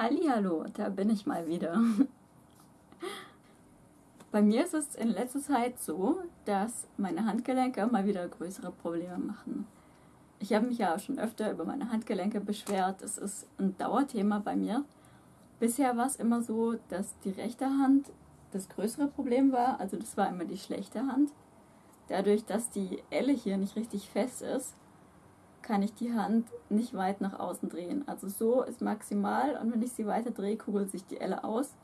Hallo, da bin ich mal wieder. Bei mir ist es in letzter Zeit so, dass meine Handgelenke mal wieder größere Probleme machen. Ich habe mich ja schon öfter über meine Handgelenke beschwert. Es ist ein Dauerthema bei mir. Bisher war es immer so, dass die rechte Hand das größere Problem war. Also das war immer die schlechte Hand. Dadurch, dass die Elle hier nicht richtig fest ist, kann ich die Hand nicht weit nach außen drehen. Also so ist maximal und wenn ich sie weiter drehe, kugelt sich die Elle aus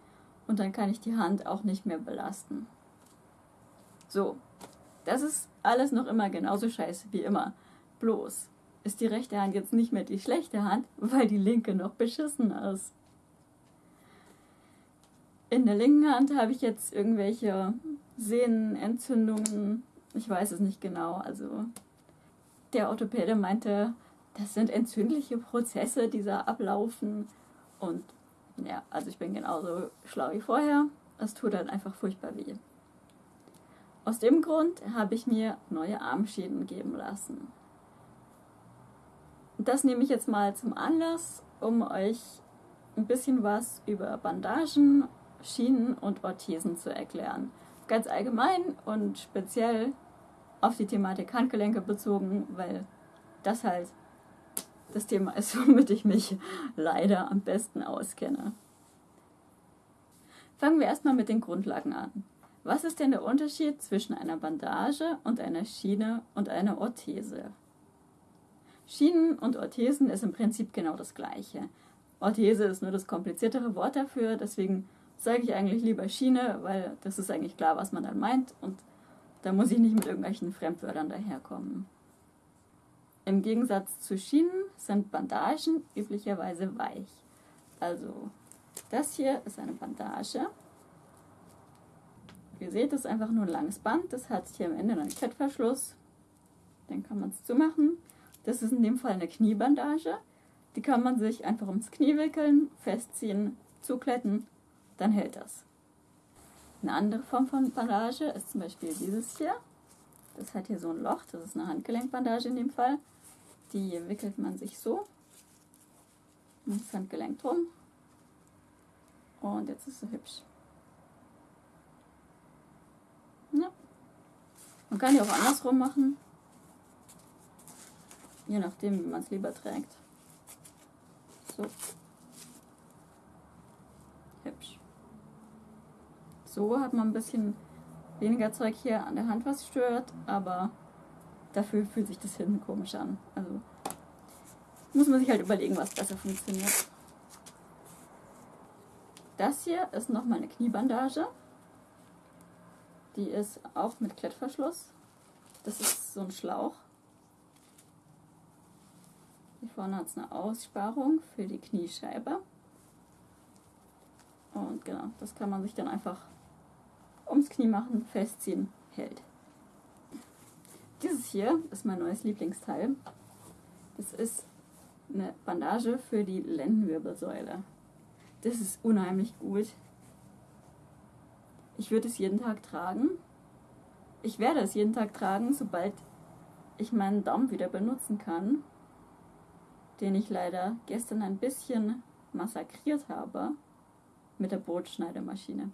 und dann kann ich die Hand auch nicht mehr belasten. So, das ist alles noch immer genauso scheiße wie immer. Bloß ist die rechte Hand jetzt nicht mehr die schlechte Hand, weil die linke noch beschissen ist. In der linken Hand habe ich jetzt irgendwelche Sehnenentzündungen. Ich weiß es nicht genau. Also der Orthopäde meinte, das sind entzündliche Prozesse, die da ablaufen. Und ja, also ich bin genauso schlau wie vorher. Es tut halt einfach furchtbar weh. Aus dem Grund habe ich mir neue Armschienen geben lassen. Das nehme ich jetzt mal zum Anlass, um euch ein bisschen was über Bandagen, Schienen und Orthesen zu erklären. Ganz allgemein und speziell auf die Thematik Handgelenke bezogen, weil das halt das Thema ist, womit ich mich leider am besten auskenne. Fangen wir erstmal mit den Grundlagen an. Was ist denn der Unterschied zwischen einer Bandage und einer Schiene und einer Orthese? Schienen und Orthesen ist im Prinzip genau das gleiche. Orthese ist nur das kompliziertere Wort dafür, deswegen sage ich eigentlich lieber Schiene, weil das ist eigentlich klar, was man dann meint und da muss ich nicht mit irgendwelchen Fremdwörtern daherkommen. Im Gegensatz zu Schienen sind Bandagen üblicherweise weich. Also das hier ist eine Bandage. Ihr seht, das ist einfach nur ein langes Band. Das hat hier am Ende einen Klettverschluss. Dann kann man es zumachen. Das ist in dem Fall eine Kniebandage. Die kann man sich einfach ums Knie wickeln, festziehen, zukletten, dann hält das. Eine andere Form von Bandage ist zum Beispiel dieses hier. Das hat hier so ein Loch, das ist eine Handgelenkbandage in dem Fall. Die wickelt man sich so ums Handgelenk drum. Und jetzt ist sie hübsch. Ja. Man kann die auch andersrum machen. Je nachdem, wie man es lieber trägt. So. Hübsch. So hat man ein bisschen weniger Zeug hier an der Hand, was stört, aber dafür fühlt sich das hinten komisch an. Also muss man sich halt überlegen, was besser funktioniert. Das hier ist nochmal eine Kniebandage. Die ist auch mit Klettverschluss. Das ist so ein Schlauch. Hier vorne hat es eine Aussparung für die Kniescheibe. Und genau, das kann man sich dann einfach ums Knie machen, festziehen, hält. Dieses hier ist mein neues Lieblingsteil. Das ist eine Bandage für die Lendenwirbelsäule. Das ist unheimlich gut. Ich würde es jeden Tag tragen. Ich werde es jeden Tag tragen, sobald ich meinen Daumen wieder benutzen kann, den ich leider gestern ein bisschen massakriert habe mit der Brotschneidemaschine.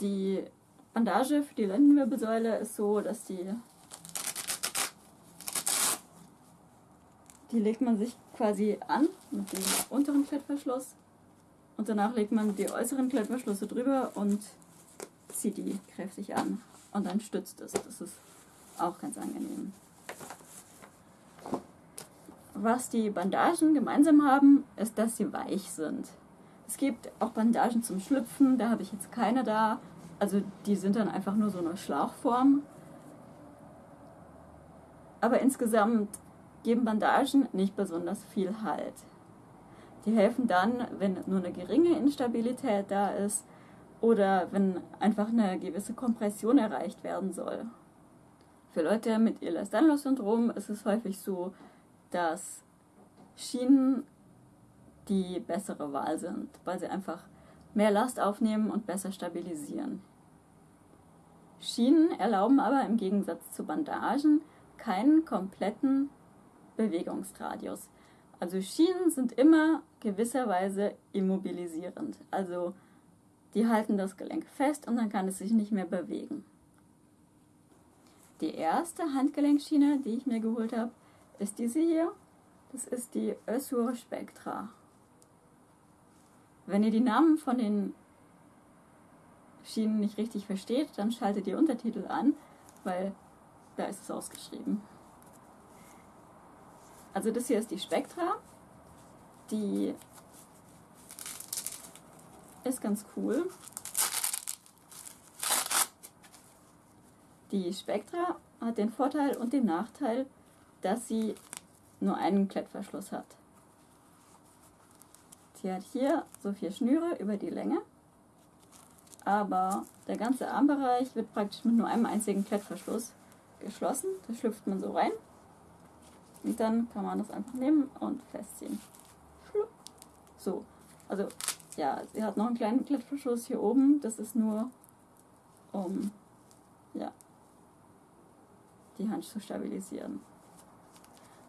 Die Bandage für die Lendenwirbelsäule ist so, dass die die legt man sich quasi an mit dem unteren Klettverschluss und danach legt man die äußeren Klettverschlüsse drüber und zieht die kräftig an und dann stützt es. Das ist auch ganz angenehm. Was die Bandagen gemeinsam haben, ist, dass sie weich sind. Es gibt auch Bandagen zum Schlüpfen, da habe ich jetzt keine da. Also die sind dann einfach nur so eine Schlauchform. Aber insgesamt geben Bandagen nicht besonders viel Halt. Die helfen dann, wenn nur eine geringe Instabilität da ist oder wenn einfach eine gewisse Kompression erreicht werden soll. Für Leute mit Ehlers-Danlos-Syndrom ist es häufig so, dass Schienen die bessere Wahl sind, weil sie einfach mehr Last aufnehmen und besser stabilisieren. Schienen erlauben aber im Gegensatz zu Bandagen keinen kompletten Bewegungsradius. Also Schienen sind immer gewisserweise immobilisierend. Also die halten das Gelenk fest und dann kann es sich nicht mehr bewegen. Die erste Handgelenkschiene, die ich mir geholt habe, ist diese hier. Das ist die Össur Spectra. Wenn ihr die Namen von den Schienen nicht richtig versteht, dann schaltet ihr Untertitel an, weil da ist es ausgeschrieben. Also das hier ist die Spectra. Die ist ganz cool. Die Spectra hat den Vorteil und den Nachteil, dass sie nur einen Klettverschluss hat. Hat hier so vier Schnüre über die Länge, aber der ganze Armbereich wird praktisch mit nur einem einzigen Klettverschluss geschlossen. Da schlüpft man so rein und dann kann man das einfach nehmen und festziehen. So, also ja, sie hat noch einen kleinen Klettverschluss hier oben. Das ist nur, um ja, die Hand zu stabilisieren.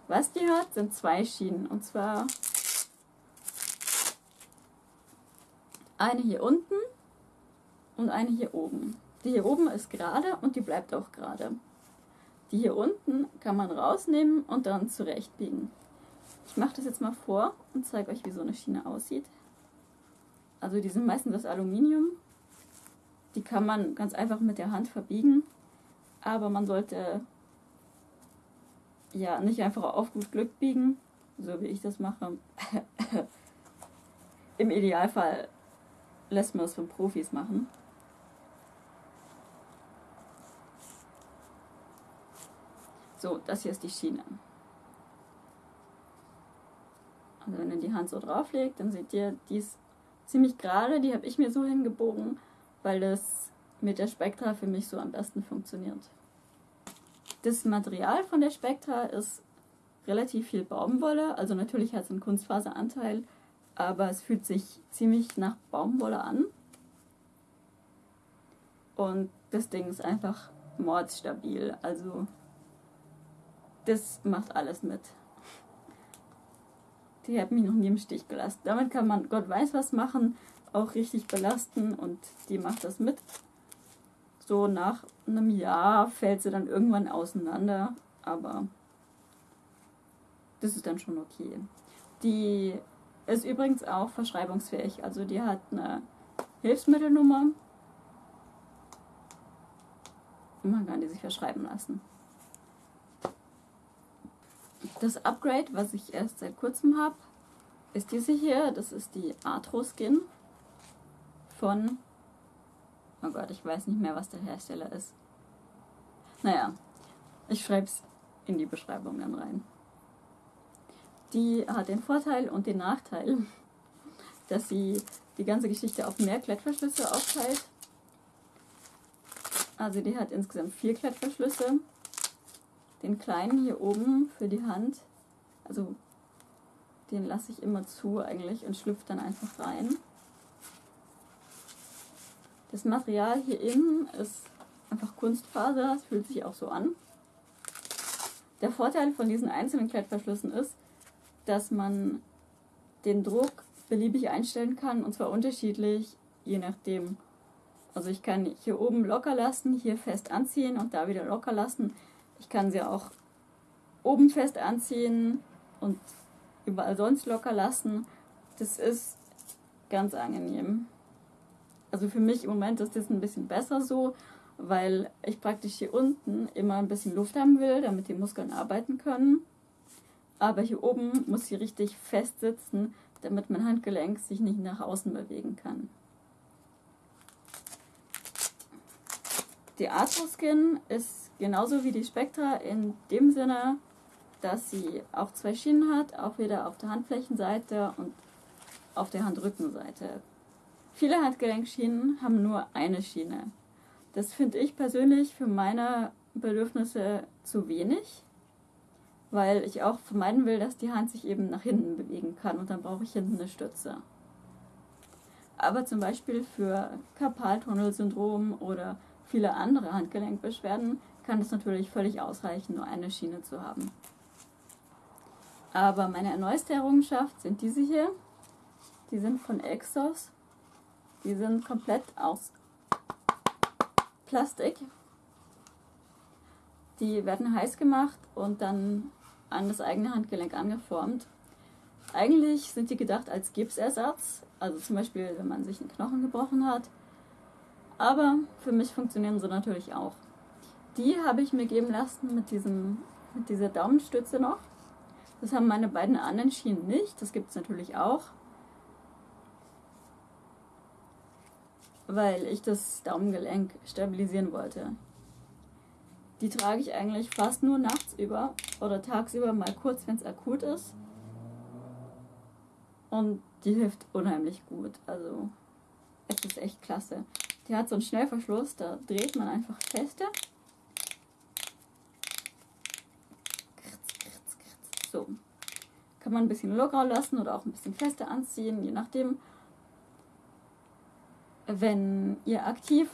Was die hat, sind zwei Schienen. Und zwar eine hier unten und eine hier oben. Die hier oben ist gerade und die bleibt auch gerade. Die hier unten kann man rausnehmen und dann zurechtbiegen. Ich mache das jetzt mal vor und zeige euch, wie so eine Schiene aussieht. Also die sind meistens aus Aluminium. Die kann man ganz einfach mit der Hand verbiegen. Aber man sollte ja nicht einfach auf gut Glück biegen, so wie ich das mache. Im Idealfall lässt man es von Profis machen. So, das hier ist die Schiene. Also wenn ihr die Hand so drauflegt, dann seht ihr, die ist ziemlich gerade. Die habe ich mir so hingebogen, weil das mit der Spektra für mich so am besten funktioniert. Das Material von der Spektra ist relativ viel Baumwolle. Also natürlich hat es einen Kunstfaseranteil, aber es fühlt sich ziemlich nach Baumwolle an. Und das Ding ist einfach mordsstabil. Also das macht alles mit. Die hat mich noch nie im Stich gelassen. Damit kann man Gott weiß was machen, auch richtig belasten und die macht das mit. So nach einem Jahr fällt sie dann irgendwann auseinander, aber das ist dann schon okay. Die ist übrigens auch verschreibungsfähig, also die hat eine Hilfsmittelnummer man kann die sich verschreiben lassen. Das Upgrade, was ich erst seit kurzem habe, ist diese hier. Das ist die Arthro Skin von. Oh Gott, ich weiß nicht mehr, was der Hersteller ist. Naja, ich schreibe es in die Beschreibung dann rein. Die hat den Vorteil und den Nachteil, dass sie die ganze Geschichte auf mehr Klettverschlüsse aufteilt. Also die hat insgesamt vier Klettverschlüsse den kleinen hier oben für die Hand, also den lasse ich immer zu eigentlich und schlüpft dann einfach rein. Das Material hier innen ist einfach Kunstfaser, es fühlt sich auch so an. Der Vorteil von diesen einzelnen Klettverschlüssen ist, dass man den Druck beliebig einstellen kann und zwar unterschiedlich, je nachdem. Also ich kann hier oben locker lassen, hier fest anziehen und da wieder locker lassen. Ich kann sie auch oben fest anziehen und überall sonst locker lassen. Das ist ganz angenehm. Also für mich im Moment ist das ein bisschen besser so, weil ich praktisch hier unten immer ein bisschen Luft haben will, damit die Muskeln arbeiten können. Aber hier oben muss sie richtig fest sitzen, damit mein Handgelenk sich nicht nach außen bewegen kann. Die Arthroskin ist genauso wie die Spectra in dem Sinne, dass sie auch zwei Schienen hat, auch wieder auf der Handflächenseite und auf der Handrückenseite. Viele Handgelenkschienen haben nur eine Schiene. Das finde ich persönlich für meine Bedürfnisse zu wenig, weil ich auch vermeiden will, dass die Hand sich eben nach hinten bewegen kann und dann brauche ich hinten eine Stütze. Aber zum Beispiel für Karpaltunnelsyndrom oder viele andere Handgelenkbeschwerden kann es natürlich völlig ausreichen, nur eine Schiene zu haben. Aber meine neueste Errungenschaft sind diese hier. Die sind von Exos. Die sind komplett aus Plastik. Die werden heiß gemacht und dann an das eigene Handgelenk angeformt. Eigentlich sind die gedacht als Gipsersatz, also zum Beispiel, wenn man sich einen Knochen gebrochen hat. Aber für mich funktionieren sie natürlich auch. Die habe ich mir geben lassen mit, diesem, mit dieser Daumenstütze noch. Das haben meine beiden anderen Schienen nicht. Das gibt es natürlich auch. Weil ich das Daumengelenk stabilisieren wollte. Die trage ich eigentlich fast nur nachts über oder tagsüber mal kurz, wenn es akut ist. Und die hilft unheimlich gut. Also es ist echt klasse. Die hat so einen Schnellverschluss, da dreht man einfach feste. So. Kann man ein bisschen lockerer lassen oder auch ein bisschen fester anziehen, je nachdem. Wenn ihr aktiv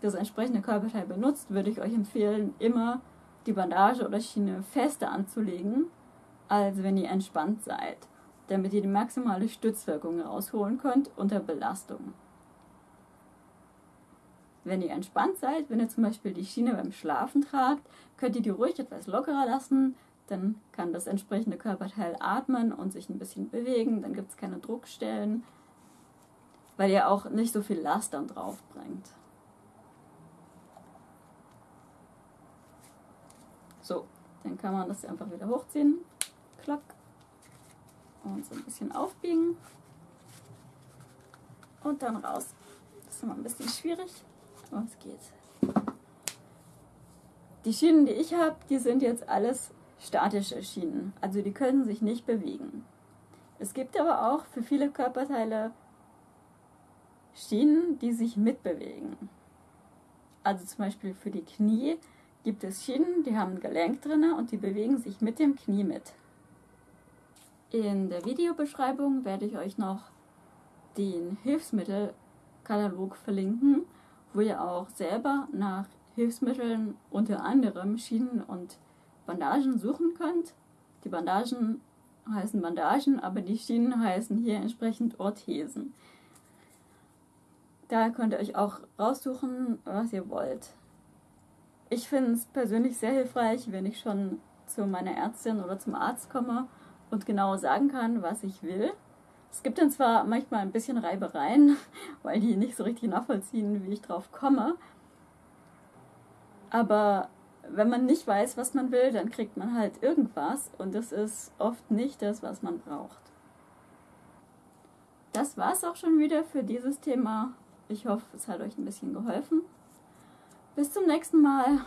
das entsprechende Körperteil benutzt, würde ich euch empfehlen, immer die Bandage oder Schiene fester anzulegen, als wenn ihr entspannt seid, damit ihr die maximale Stützwirkung rausholen könnt unter Belastung. Wenn ihr entspannt seid, wenn ihr zum Beispiel die Schiene beim Schlafen tragt, könnt ihr die ruhig etwas lockerer lassen, dann kann das entsprechende Körperteil atmen und sich ein bisschen bewegen, dann gibt es keine Druckstellen, weil ihr auch nicht so viel Last dann drauf bringt. So, dann kann man das einfach wieder hochziehen. Klack. Und so ein bisschen aufbiegen. Und dann raus. Das ist immer ein bisschen schwierig, aber es geht. Die Schienen, die ich habe, die sind jetzt alles statische Schienen. Also die können sich nicht bewegen. Es gibt aber auch für viele Körperteile Schienen, die sich mitbewegen. Also zum Beispiel für die Knie gibt es Schienen, die haben ein Gelenk drin und die bewegen sich mit dem Knie mit. In der Videobeschreibung werde ich euch noch den Hilfsmittelkatalog verlinken, wo ihr auch selber nach Hilfsmitteln unter anderem Schienen und Bandagen suchen könnt. Die Bandagen heißen Bandagen, aber die Schienen heißen hier entsprechend Orthesen. Da könnt ihr euch auch raussuchen, was ihr wollt. Ich finde es persönlich sehr hilfreich, wenn ich schon zu meiner Ärztin oder zum Arzt komme und genau sagen kann, was ich will. Es gibt dann zwar manchmal ein bisschen Reibereien, weil die nicht so richtig nachvollziehen, wie ich drauf komme. Aber wenn man nicht weiß, was man will, dann kriegt man halt irgendwas und das ist oft nicht das, was man braucht. Das war es auch schon wieder für dieses Thema. Ich hoffe, es hat euch ein bisschen geholfen. Bis zum nächsten Mal.